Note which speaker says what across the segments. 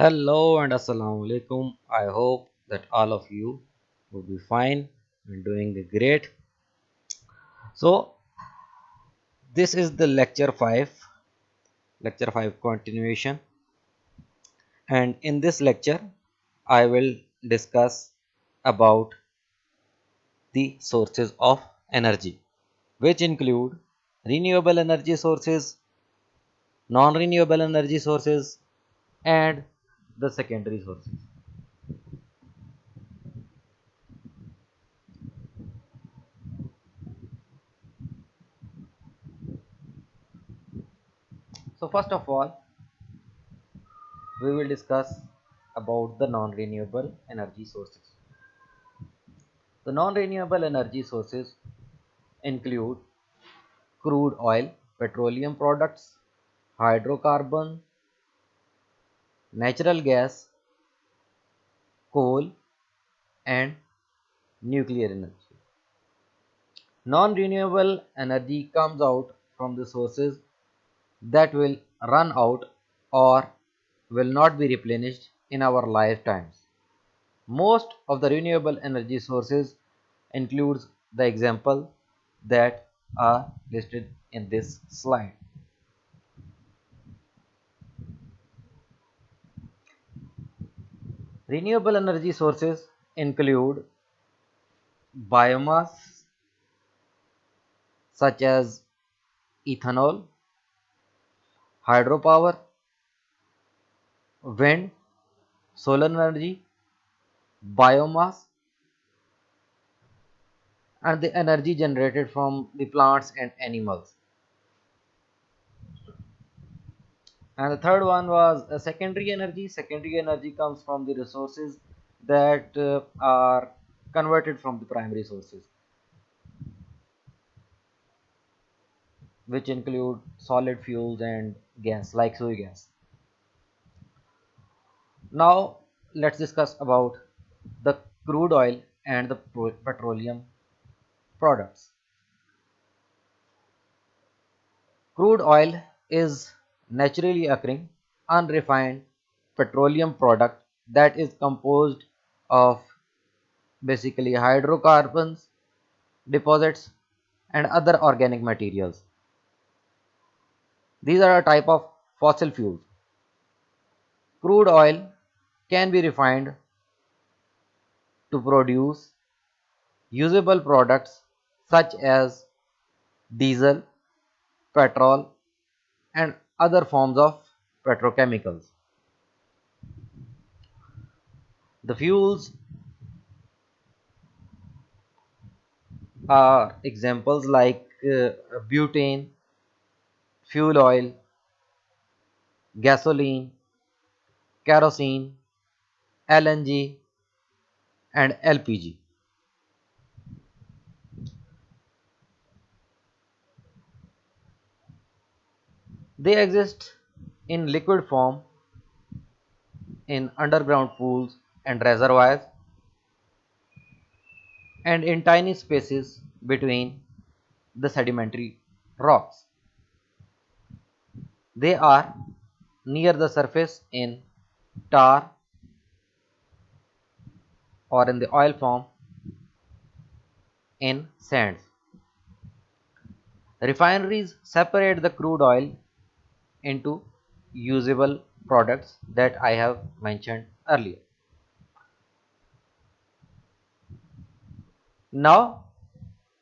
Speaker 1: Hello and Assalamu alaikum. I hope that all of you will be fine and doing great. So, this is the lecture 5, lecture 5 continuation. And in this lecture, I will discuss about the sources of energy, which include renewable energy sources, non renewable energy sources, and the secondary sources. So first of all, we will discuss about the non-renewable energy sources. The non-renewable energy sources include crude oil, petroleum products, hydrocarbon, natural gas, coal and nuclear energy. Non-renewable energy comes out from the sources that will run out or will not be replenished in our lifetimes. Most of the renewable energy sources includes the example that are listed in this slide. Renewable energy sources include biomass such as ethanol, hydropower, wind, solar energy, biomass and the energy generated from the plants and animals. And the third one was uh, secondary energy. Secondary energy comes from the resources that uh, are converted from the primary sources which include solid fuels and gas like Sui gas. Now let's discuss about the crude oil and the petroleum products. Crude oil is naturally occurring unrefined petroleum product that is composed of basically hydrocarbons deposits and other organic materials. These are a type of fossil fuels. Crude oil can be refined to produce usable products such as diesel petrol and other forms of petrochemicals. The fuels are examples like uh, butane, fuel oil, gasoline, kerosene, LNG and LPG. They exist in liquid form in underground pools and reservoirs and in tiny spaces between the sedimentary rocks. They are near the surface in tar or in the oil form in sands. Refineries separate the crude oil into usable products that I have mentioned earlier. Now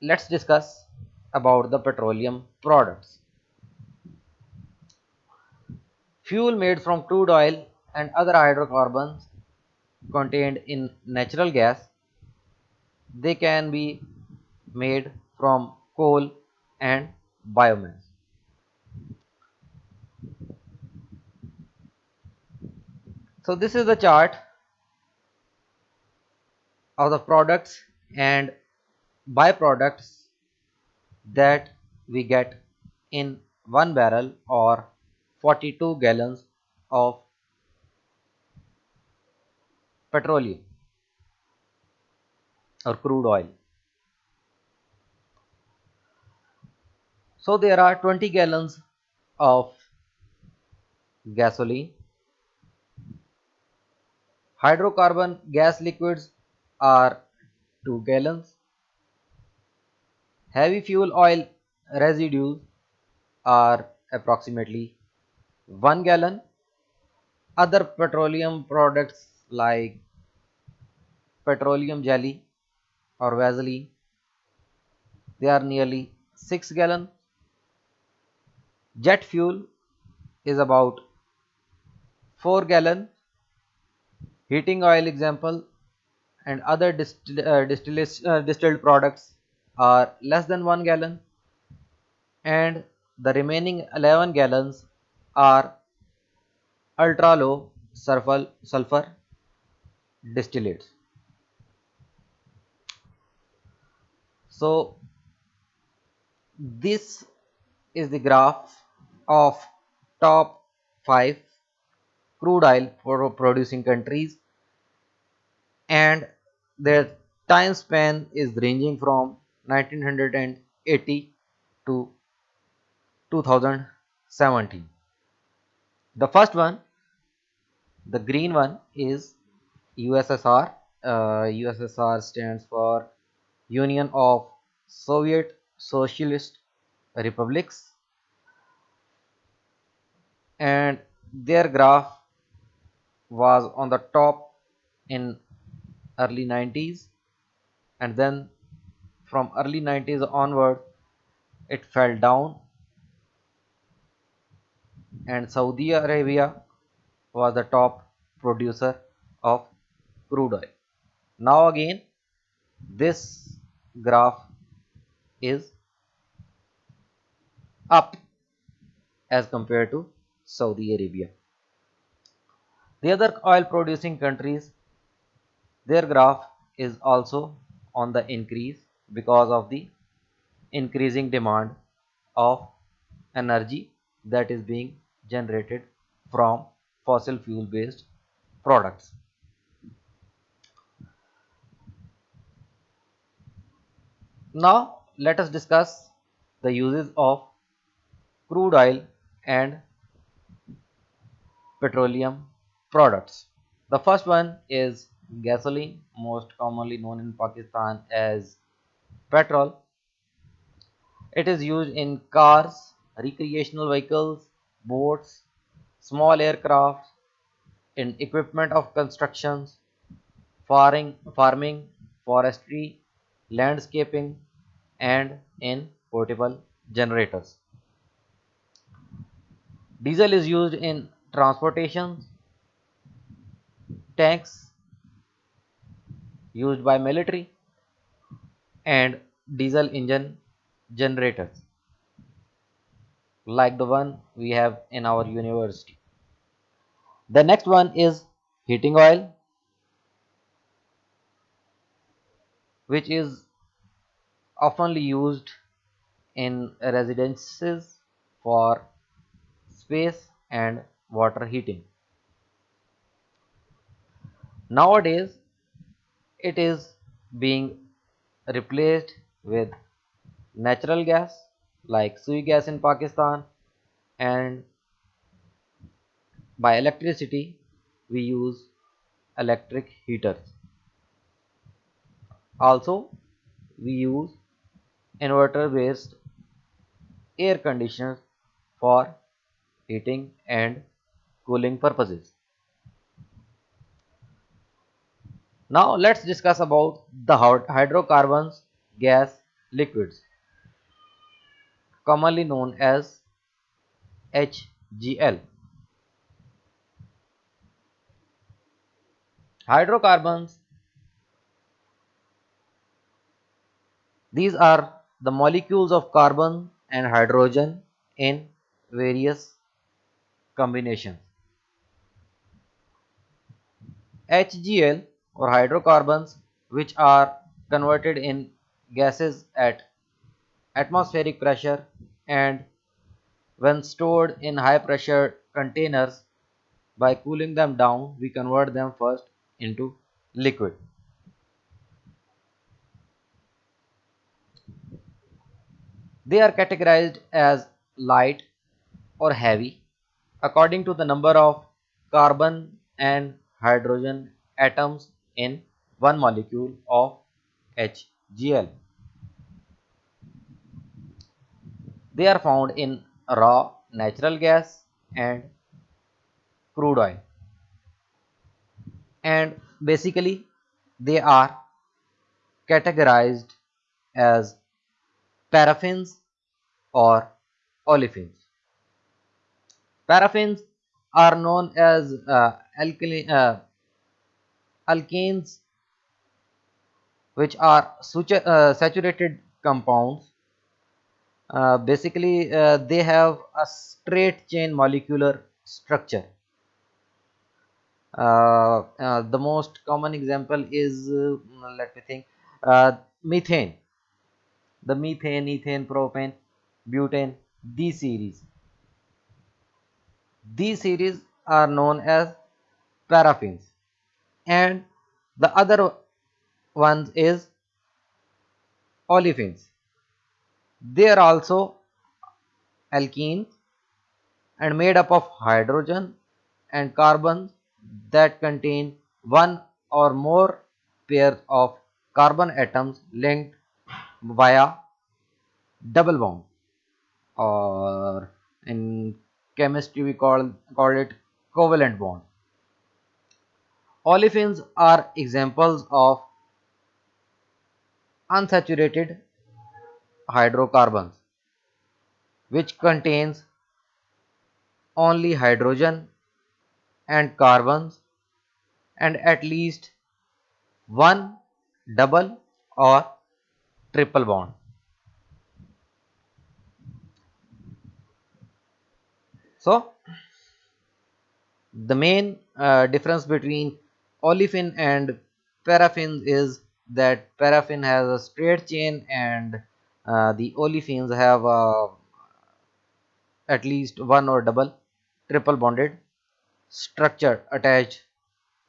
Speaker 1: let's discuss about the petroleum products. Fuel made from crude oil and other hydrocarbons contained in natural gas they can be made from coal and biomass. So this is the chart of the products and byproducts that we get in one barrel or 42 gallons of petroleum or crude oil. So there are 20 gallons of gasoline Hydrocarbon gas liquids are 2 gallons. Heavy fuel oil residues are approximately 1 gallon. Other petroleum products like petroleum jelly or Vaseline, they are nearly 6 gallon. Jet fuel is about 4 gallon. Heating oil example and other distill, uh, uh, distilled products are less than 1 gallon and the remaining 11 gallons are ultra low sulfur, sulfur distillates. So this is the graph of top 5 crude oil producing countries. And their time span is ranging from 1980 to 2017 the first one the green one is USSR uh, USSR stands for Union of Soviet Socialist Republics. And their graph was on the top in early 90s and then from early 90s onward it fell down and Saudi Arabia was the top producer of crude oil. Now again this graph is up as compared to Saudi Arabia. The other oil producing countries their graph is also on the increase because of the increasing demand of energy that is being generated from fossil fuel based products. Now let us discuss the uses of crude oil and petroleum products. The first one is gasoline, most commonly known in Pakistan as petrol. It is used in cars, recreational vehicles, boats, small aircraft, in equipment of constructions, farming, farming, forestry, landscaping, and in portable generators. Diesel is used in transportation, tanks used by military, and diesel engine generators like the one we have in our university. The next one is heating oil which is oftenly used in residences for space and water heating. Nowadays, it is being replaced with natural gas like Sui gas in Pakistan and by electricity we use electric heaters. Also, we use inverter based air conditioners for heating and cooling purposes. Now let's discuss about the hydrocarbons gas liquids commonly known as HGL. Hydrocarbons These are the molecules of carbon and hydrogen in various combinations. HGL or hydrocarbons which are converted in gases at atmospheric pressure and when stored in high pressure containers by cooling them down we convert them first into liquid. They are categorized as light or heavy according to the number of carbon and hydrogen atoms in one molecule of HGL. They are found in raw natural gas and crude oil. And basically they are categorized as paraffins or olefins. Paraffins are known as uh, alkali, uh, alkanes which are uh, saturated compounds uh, basically uh, they have a straight chain molecular structure. Uh, uh the most common example is uh, let me think methane. The methane ethane propane butane these series. These series are known as paraffins and the other ones is olefins they are also alkenes and made up of hydrogen and carbon that contain one or more pairs of carbon atoms linked via double bond or in chemistry we call, call it covalent bond. Olefins are examples of unsaturated hydrocarbons which contains only hydrogen and carbons and at least one double or triple bond. So, the main uh, difference between olefin and paraffin is that paraffin has a straight chain and uh, the olefins have uh, at least one or double triple bonded structure attached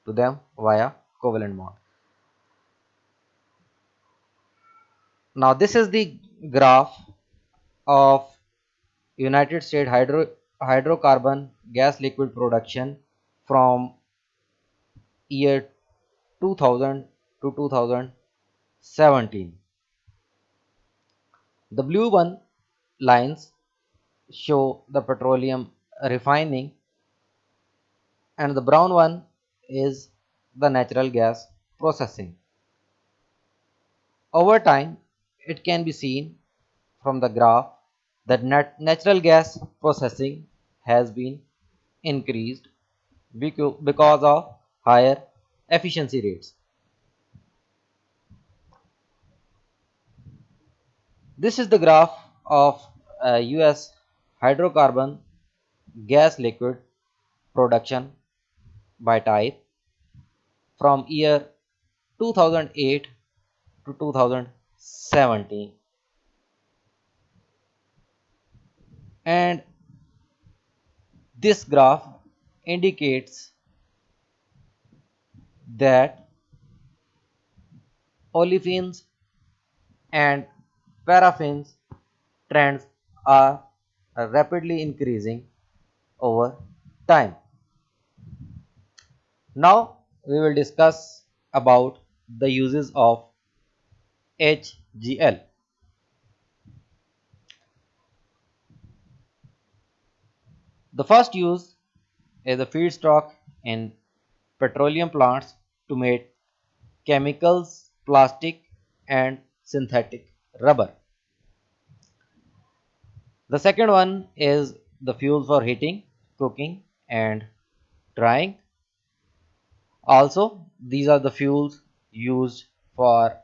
Speaker 1: to them via covalent bond. Now this is the graph of United States hydro hydrocarbon gas liquid production from year 2000 to 2017 the blue one lines show the petroleum refining and the brown one is the natural gas processing. Over time, it can be seen from the graph that nat natural gas processing has been increased because of higher efficiency rates. This is the graph of US hydrocarbon gas liquid production by type from year 2008 to 2017 and this graph indicates that olefins and paraffins trends are rapidly increasing over time. Now we will discuss about the uses of HGL. The first use is the feedstock in petroleum plants to make chemicals, plastic and synthetic rubber. The second one is the fuel for heating, cooking and drying. Also, these are the fuels used for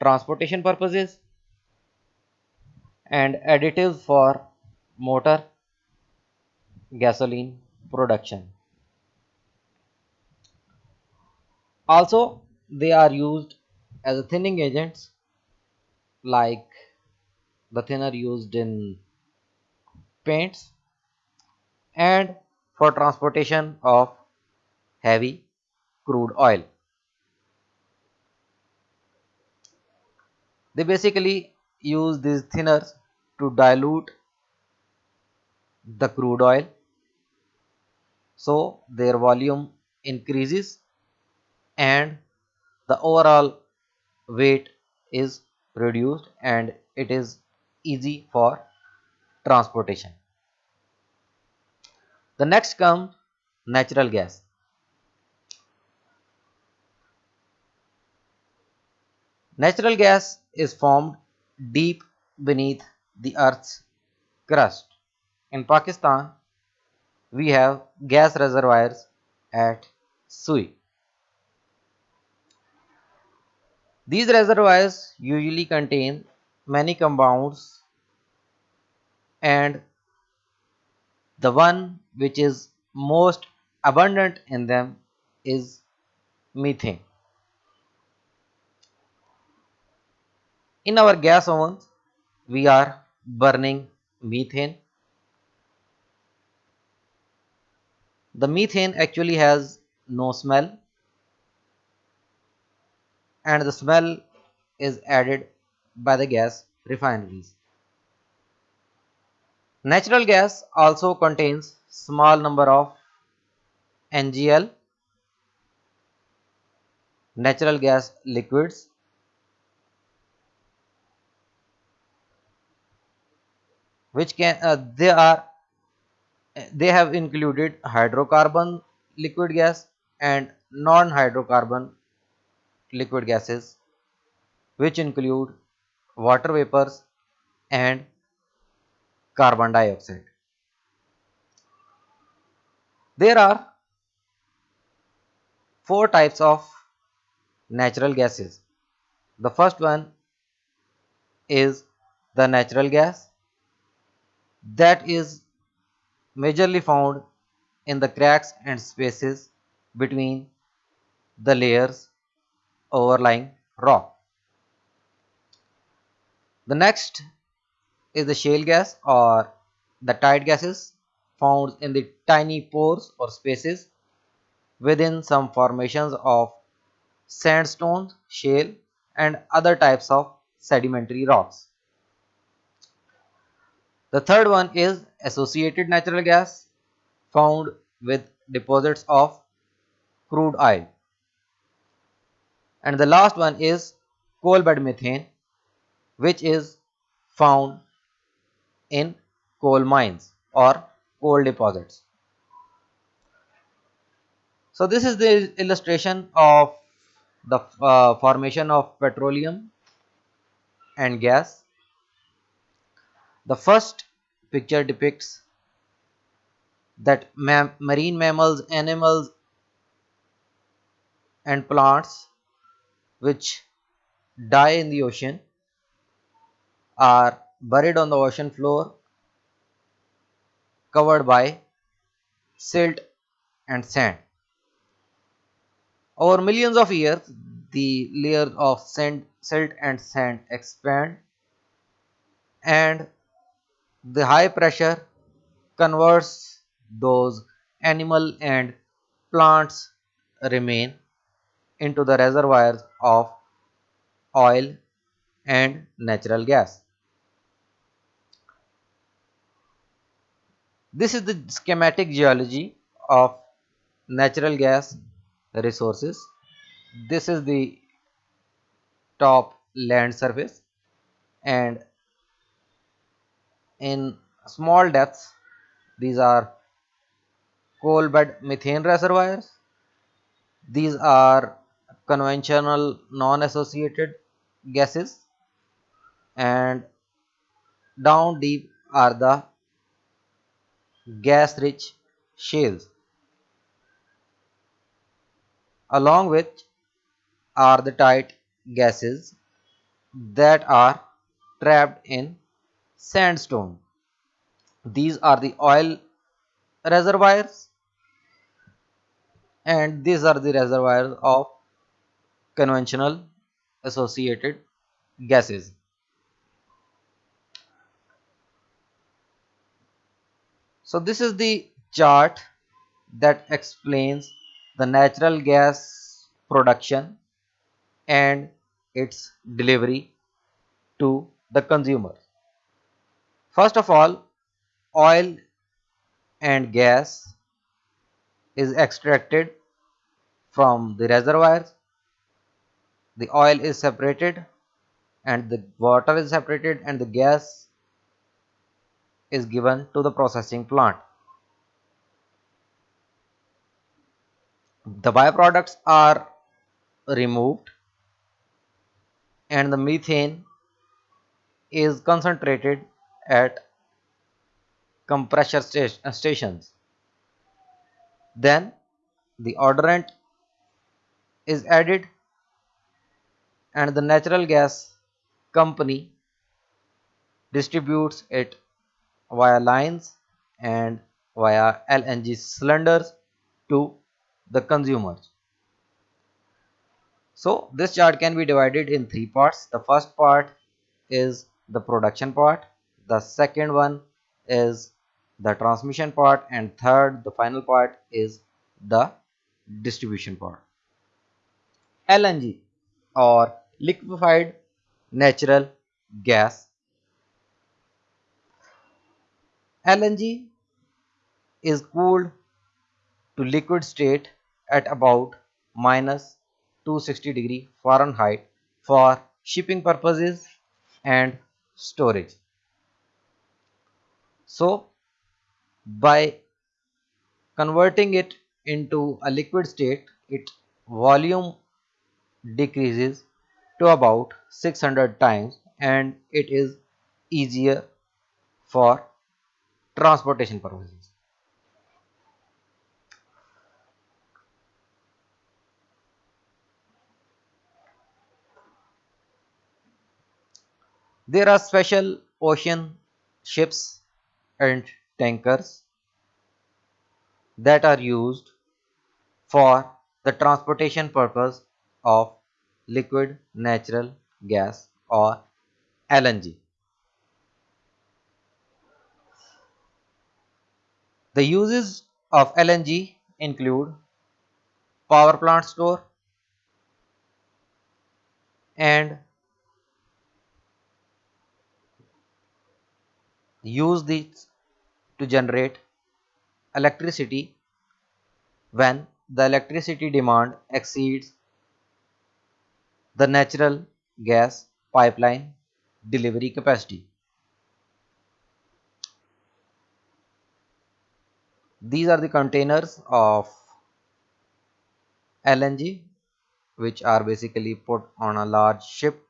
Speaker 1: transportation purposes and additives for motor gasoline production. Also, they are used as thinning agents like the thinner used in paints and for transportation of heavy crude oil. They basically use these thinners to dilute the crude oil so their volume increases and the overall weight is reduced and it is easy for transportation. The next comes natural gas. Natural gas is formed deep beneath the earth's crust. In Pakistan, we have gas reservoirs at Sui. These reservoirs usually contain many compounds and the one which is most abundant in them is methane. In our gas ovens, we are burning methane. The methane actually has no smell and the smell is added by the gas refineries. Natural gas also contains small number of NGL natural gas liquids which can uh, they are they have included hydrocarbon liquid gas and non-hydrocarbon liquid gases which include water vapors and carbon dioxide. There are four types of natural gases. The first one is the natural gas that is majorly found in the cracks and spaces between the layers overlying rock. The next is the shale gas or the tight gases found in the tiny pores or spaces within some formations of sandstone, shale and other types of sedimentary rocks. The third one is associated natural gas found with deposits of crude oil. And the last one is coal bed methane which is found in coal mines or coal deposits. So this is the illustration of the uh, formation of petroleum and gas the first picture depicts that ma marine mammals, animals and plants which die in the ocean are buried on the ocean floor covered by silt and sand. Over millions of years, the layers of sand, silt and sand expand and the high pressure converts those animal and plants remain into the reservoirs of oil and natural gas. This is the schematic geology of natural gas resources. This is the top land surface and in small depths these are coal bed methane reservoirs these are conventional non-associated gases. And down deep are the gas rich shales. Along with are the tight gases that are trapped in sandstone. These are the oil reservoirs. And these are the reservoirs of conventional associated gases. So this is the chart that explains the natural gas production and its delivery to the consumer. First of all, oil and gas is extracted from the reservoirs the oil is separated and the water is separated and the gas is given to the processing plant the byproducts are removed and the methane is concentrated at compressor uh, stations. Then the odorant is added and the natural gas company distributes it via lines and via LNG cylinders to the consumers. So this chart can be divided in three parts. The first part is the production part. The second one is the transmission part and third the final part is the distribution part. LNG or liquefied natural gas. LNG is cooled to liquid state at about minus 260 degree Fahrenheit for shipping purposes and storage. So by converting it into a liquid state its volume decreases to about 600 times and it is easier for transportation purposes. There are special ocean ships and tankers that are used for the transportation purpose of liquid natural gas or LNG. The uses of LNG include power plant store and use these to generate electricity when the electricity demand exceeds the natural gas pipeline delivery capacity. These are the containers of LNG which are basically put on a large ship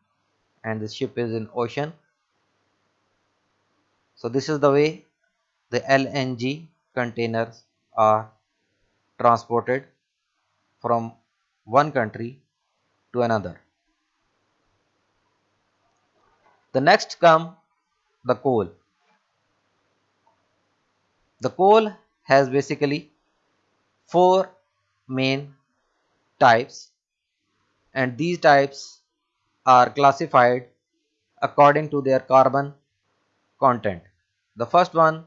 Speaker 1: and the ship is in ocean so this is the way the LNG containers are transported from one country to another. The next come the coal. The coal has basically four main types and these types are classified according to their carbon content. The first one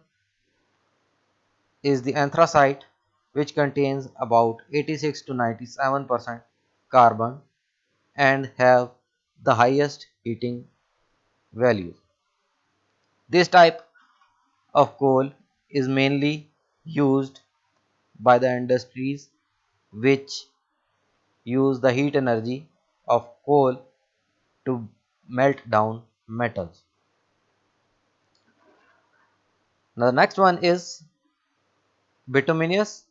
Speaker 1: is the anthracite which contains about 86 to 97 percent carbon and have the highest heating values. This type of coal is mainly used by the industries which use the heat energy of coal to melt down metals. Now the next one is bituminous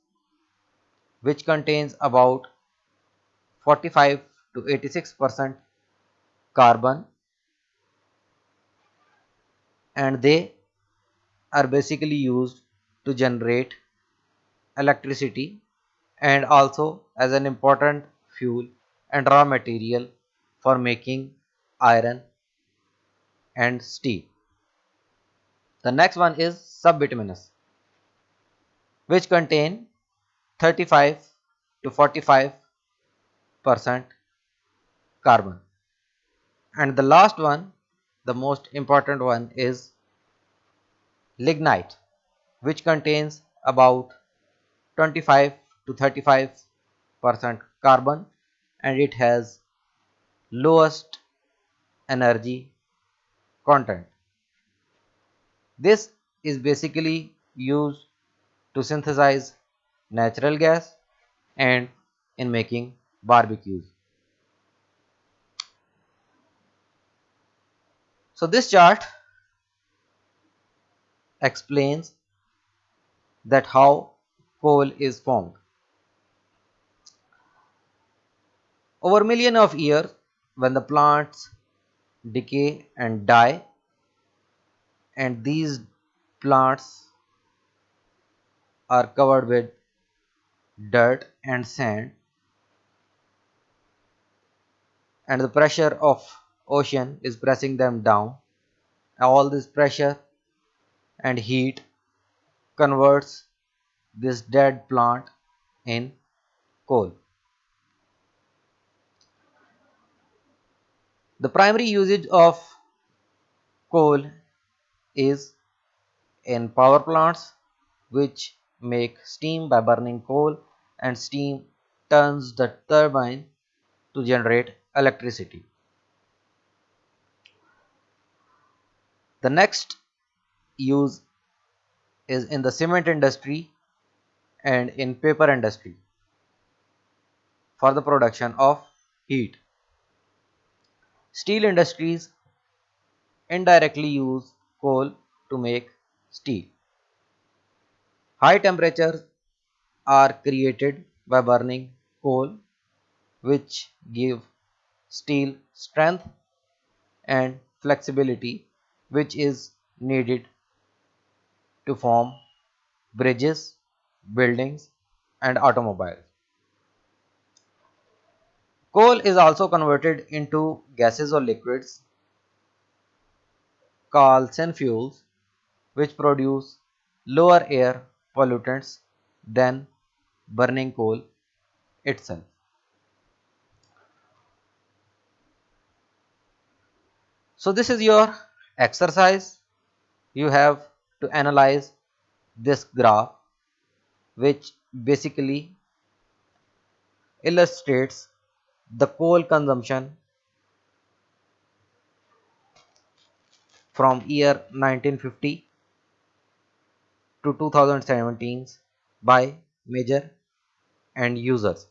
Speaker 1: which contains about 45 to 86 percent carbon and they are basically used to generate electricity and also as an important fuel and raw material for making iron and steel. The next one is subbituminous which contain 35 to 45 percent carbon and the last one the most important one is lignite which contains about 25 to 35 percent carbon and it has lowest energy content this is basically used to synthesize natural gas and in making barbecues. So this chart explains that how coal is formed. Over million of years when the plants decay and die and these plants are covered with dirt and sand and the pressure of ocean is pressing them down all this pressure and heat converts this dead plant in coal the primary usage of coal is in power plants which make steam by burning coal and steam turns the turbine to generate electricity. The next use is in the cement industry and in paper industry for the production of heat. Steel industries indirectly use coal to make steel. High temperatures are created by burning coal which give steel strength and flexibility which is needed to form bridges, buildings and automobiles. Coal is also converted into gases or liquids called synfuels which produce lower air pollutants than burning coal itself. So this is your exercise. You have to analyze this graph which basically illustrates the coal consumption from year 1950 to 2017 by major end users.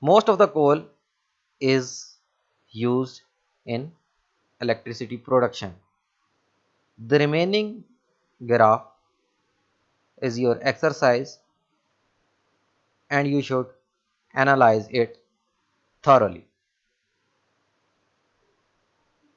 Speaker 1: Most of the coal is used in electricity production. The remaining graph is your exercise and you should analyze it thoroughly.